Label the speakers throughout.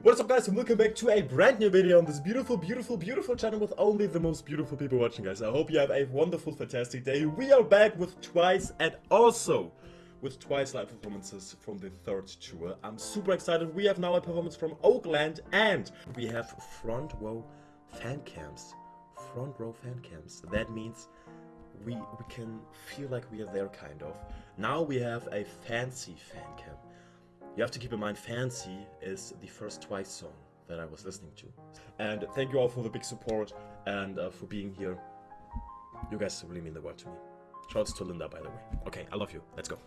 Speaker 1: What's up guys and welcome back to a brand new video on this beautiful, beautiful, beautiful channel with only the most beautiful people watching guys. I hope you have a wonderful, fantastic day. We are back with Twice and also with Twice live performances from the third tour. I'm super excited. We have now a performance from Oakland and we have front row fan cams. Front row fan cams. That means we, we can feel like we are there kind of. Now we have a fancy fan cam. You have to keep in mind Fancy is the first Twice song that I was listening to. And thank you all for the big support and uh, for being here. You guys really mean the world to me. Shouts to Linda, by the way. Okay, I love you. Let's go.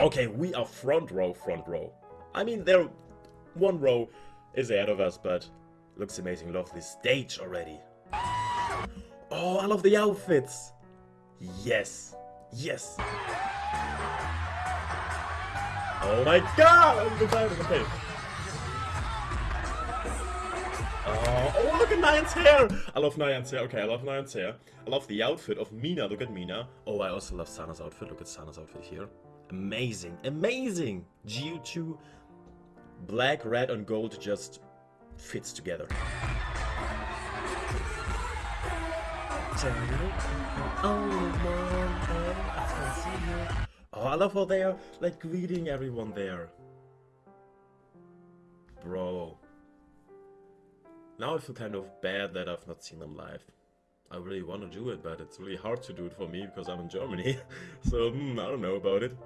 Speaker 1: Okay, we are front row, front row. I mean, there, one row is ahead of us, but looks amazing. Love this stage already. Oh, I love the outfits. Yes, yes. Oh my god! I'm excited, okay. Uh, oh, look at Nayeon's hair! I love Nayeon's hair. Okay, I love Nayeon's hair. I love the outfit of Mina. Look at Mina. Oh, I also love Sana's outfit. Look at Sana's outfit here. Amazing. Amazing! GU2 black, red, and gold just fits together. Oh, I love how they are, like, greeting everyone there. Bro. Now I feel kind of bad that I've not seen them live. I really want to do it, but it's really hard to do it for me because I'm in Germany. so, hmm, I don't know about it.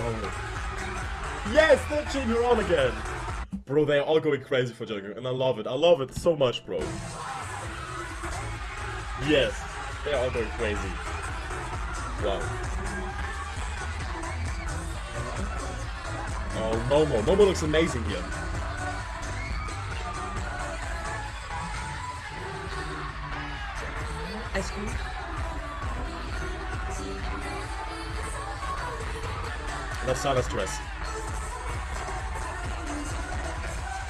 Speaker 1: Oh. Yes, her on again! Bro, they're all going crazy for Jeongyeon, and I love it. I love it so much, bro. Yes. They're all going crazy. Wow. Oh, Momo. Momo looks amazing here. Ice cream. That's Sana's dress.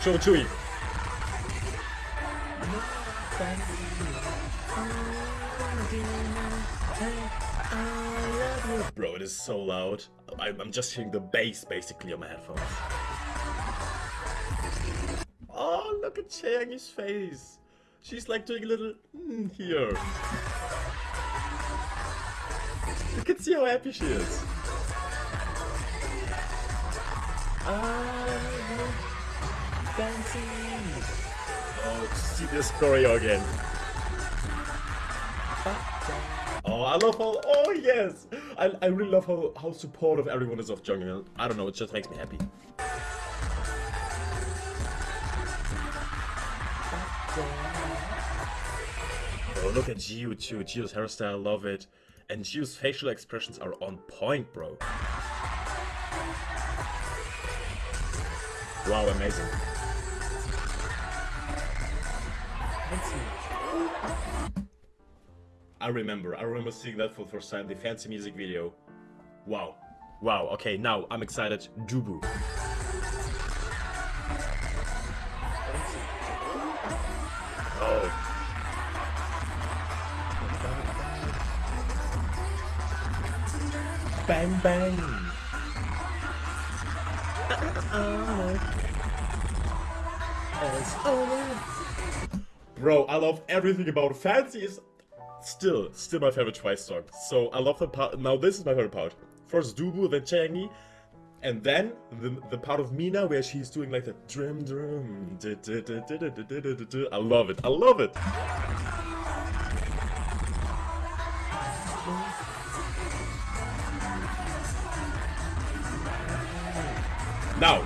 Speaker 1: Show Chewy. It is so loud. I'm, I'm just hearing the bass basically on my headphones. Oh, look at Chaeyoung's face. She's like doing a little mm, here. You can see how happy she is. Oh, see this choreo again. Oh, I love all. oh yes! I, I really love how, how supportive everyone is of Jeongyeon. I don't know, it just makes me happy. Oh, look at Jihyo too. Jihyo's hairstyle, love it. And Jihyo's facial expressions are on point, bro. Wow, amazing. I remember. I remember seeing that for the first time, the fancy music video. Wow. Wow, okay, now I'm excited. Dubu. Oh. Bang bang. Uh-uh. Bro, I love everything about Fancy is still, still my favorite Twice song. So I love the part. Now this is my favorite part. First Dubu, then Chaeyoung, and then the, the part of Mina where she's doing like the drum drum. I love it. I love it. Now.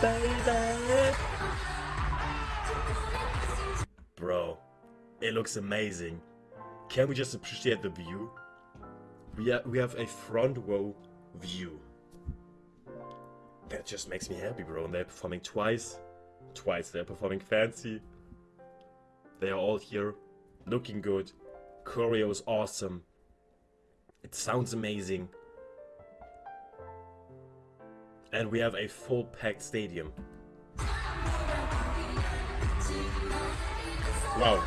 Speaker 1: Baby. Bro, it looks amazing. Can we just appreciate the view? We, ha we have a front row view. That just makes me happy, bro. And they're performing twice. Twice they're performing fancy. They are all here, looking good. Choreo is awesome. It sounds amazing and we have a full packed stadium. Wow.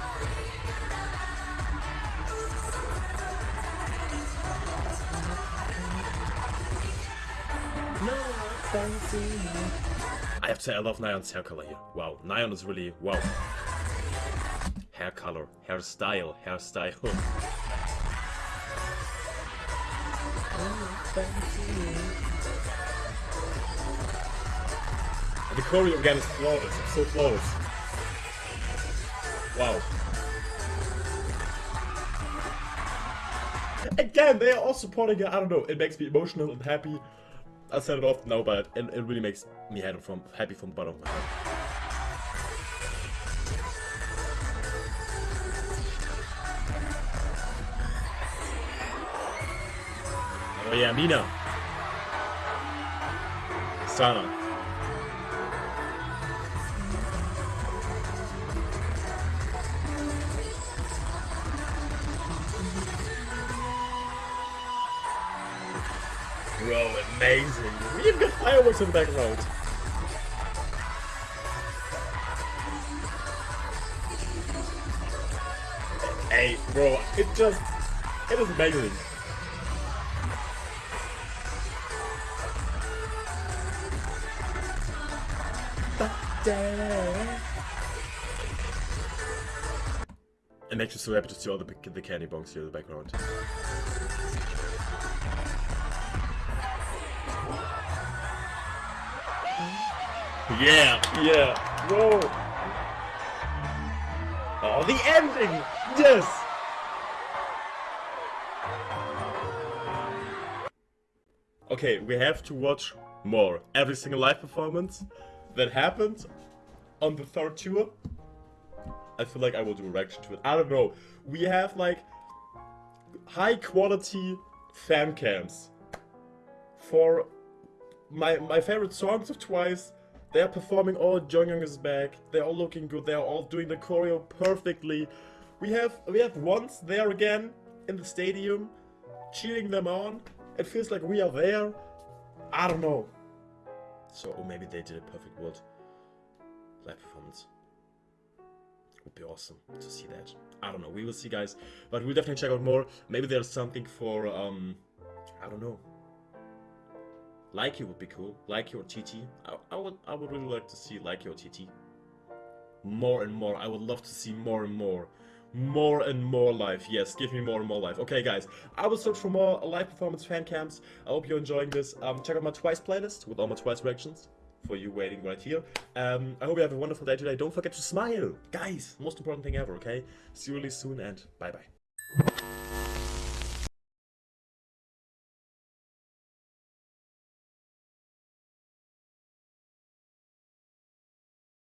Speaker 1: I have to say, I love Nayeon's hair color here. Wow, Nyan is really, wow. Hair color, hairstyle, hairstyle. Oh, The choreo again is flawless, it's so flawless. Wow. Again, they are all supporting it, I don't know, it makes me emotional and happy. I said it often now, but it, it really makes me happy from, happy from the bottom of my heart. Oh yeah, Mina. Sana. Amazing. We even got fireworks in the back background. Hey, bro, it just, it is amazing. It makes me so happy to see all the, the candy bongs here in the background. Yeah, yeah, whoa. Oh, the ending! Yes! Okay, we have to watch more. Every single live performance that happened on the third tour. I feel like I will do a reaction to it. I don't know. We have like high quality fan cams for my my favorite songs of Twice. They are performing all Jeongyeon is back. They're all looking good. They are all doing the choreo perfectly. We have we have once there again in the stadium, cheering them on. It feels like we are there. I don't know. So or maybe they did a perfect world live performance. It would be awesome to see that. I don't know. We will see, guys. But we'll definitely check out more. Maybe there's something for um, I don't know. Likey would be cool. Like or TT. I, I would I would really like to see Like or TT. More and more. I would love to see more and more. More and more life. Yes, give me more and more life. Okay, guys. I will search for more live performance fan cams. I hope you're enjoying this. Um, check out my Twice playlist with all my Twice reactions for you waiting right here. Um, I hope you have a wonderful day today. Don't forget to smile. Guys, most important thing ever, okay? See you really soon and bye-bye.